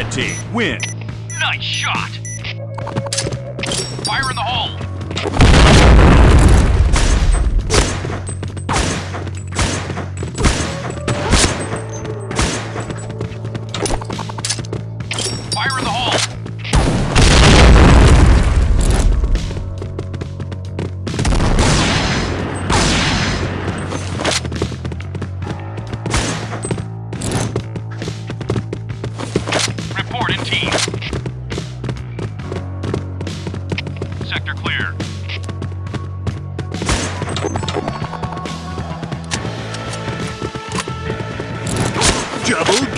Red team win. Nice shot. Fire in the hole.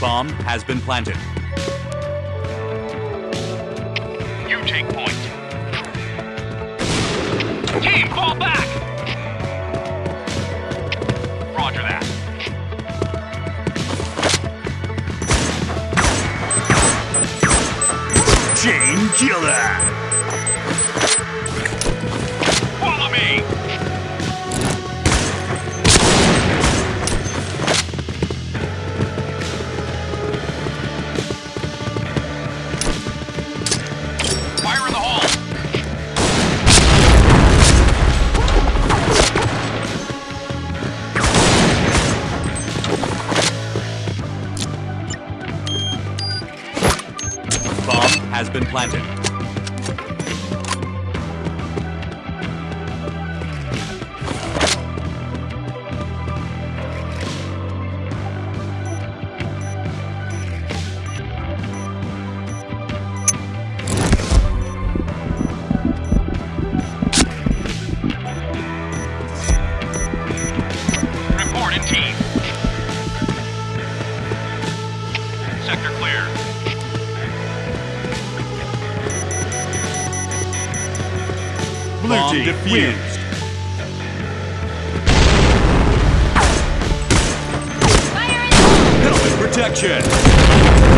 Bomb has been planted. You take point. Team, fall back! Roger that. Chain killer. Has been planted. Blue Bomb team defused. wins. Fire in the hole! Helmet protection.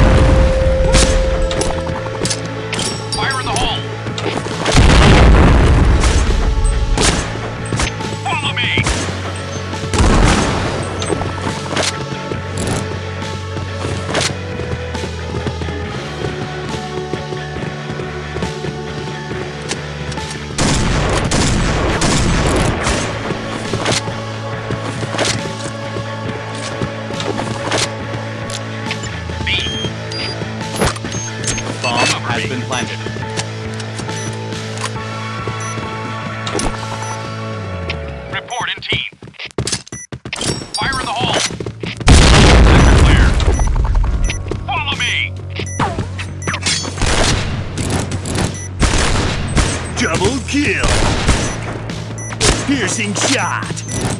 Been planted. Report in team. Fire in the hole. Sector clear. Follow me. Double kill. Piercing shot.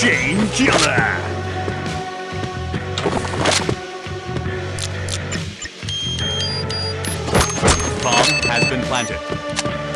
Chain killer. Bomb has been planted.